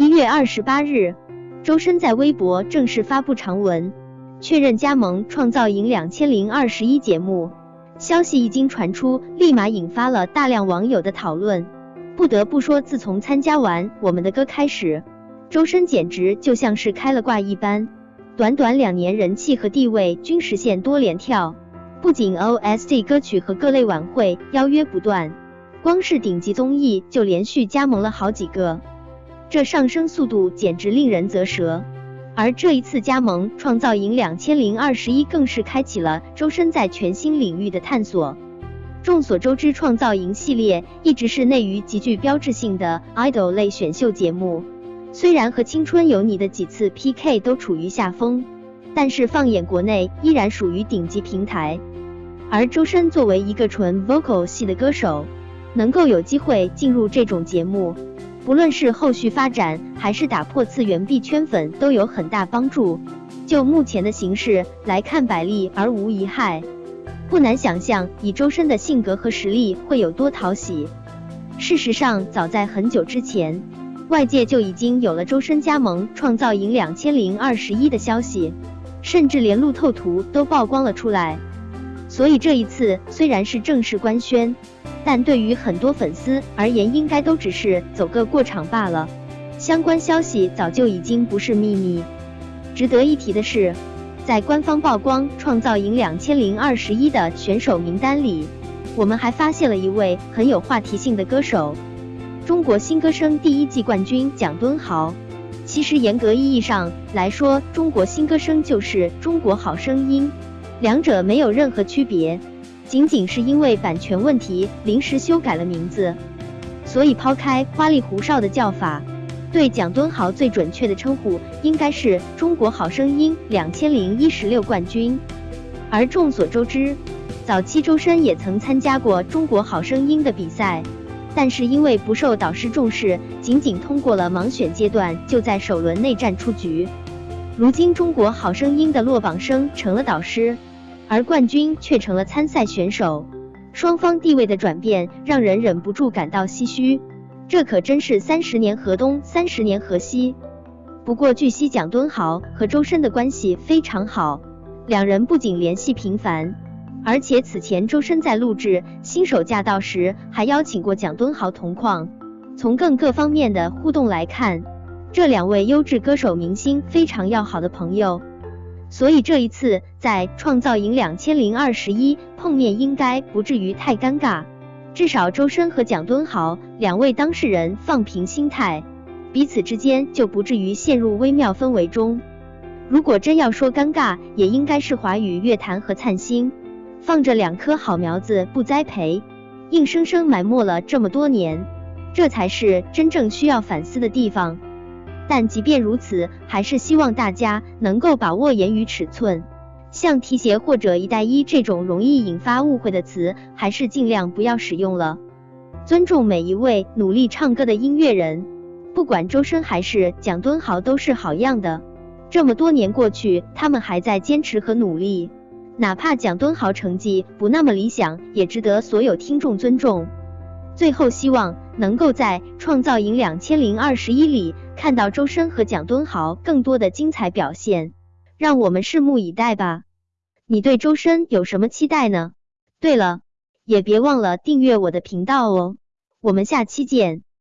一月二十八日，周深在微博正式发布长文，确认加盟《创造营两千零二十一》节目。消息一经传出，立马引发了大量网友的讨论。不得不说，自从参加完《我们的歌》开始，周深简直就像是开了挂一般，短短两年人气和地位均实现多连跳。不仅 OST 歌曲和各类晚会邀约不断，光是顶级综艺就连续加盟了好几个，这上升速度简直令人啧舌。而这一次加盟创造营两千零二十一，更是开启了周深在全新领域的探索。众所周知，创造营系列一直是内娱极具标志性的 idol 类选秀节目，虽然和青春有你的几次 PK 都处于下风，但是放眼国内依然属于顶级平台。而周深作为一个纯 vocal 系的歌手，能够有机会进入这种节目。不论是后续发展，还是打破次元壁圈粉，都有很大帮助。就目前的形势来看，百利而无一害。不难想象，以周深的性格和实力会有多讨喜。事实上，早在很久之前，外界就已经有了周深加盟创造营两千零二十一的消息，甚至连路透图都曝光了出来。所以这一次虽然是正式官宣。但对于很多粉丝而言，应该都只是走个过场罢了。相关消息早就已经不是秘密。值得一提的是，在官方曝光《创造营两千零二十一》的选手名单里，我们还发现了一位很有话题性的歌手——中国新歌声第一季冠军蒋敦豪。其实严格意义上来说，中国新歌声就是中国好声音，两者没有任何区别。仅仅是因为版权问题临时修改了名字，所以抛开花里胡哨的叫法，对蒋敦豪最准确的称呼应该是中国好声音两千零一十六冠军。而众所周知，早期周深也曾参加过中国好声音的比赛，但是因为不受导师重视，仅仅通过了盲选阶段，就在首轮内战出局。如今中国好声音的落榜生成了导师。而冠军却成了参赛选手，双方地位的转变让人忍不住感到唏嘘。这可真是三十年河东，三十年河西。不过据悉，蒋敦豪和周深的关系非常好，两人不仅联系频繁，而且此前周深在录制《新手驾到》时还邀请过蒋敦豪同框。从更各方面的互动来看，这两位优质歌手明星非常要好的朋友。所以这一次在创造营两千零二十一碰面，应该不至于太尴尬。至少周深和蒋敦豪两位当事人放平心态，彼此之间就不至于陷入微妙氛围中。如果真要说尴尬，也应该是华语乐坛和灿星放着两颗好苗子不栽培，硬生生埋没了这么多年，这才是真正需要反思的地方。但即便如此，还是希望大家能够把握言语尺寸，像提携或者一带一这种容易引发误会的词，还是尽量不要使用了。尊重每一位努力唱歌的音乐人，不管周深还是蒋敦豪都是好样的。这么多年过去，他们还在坚持和努力，哪怕蒋敦豪成绩不那么理想，也值得所有听众尊重。最后，希望能够在创造营两千零二十一里。看到周深和蒋敦豪更多的精彩表现，让我们拭目以待吧。你对周深有什么期待呢？对了，也别忘了订阅我的频道哦。我们下期见。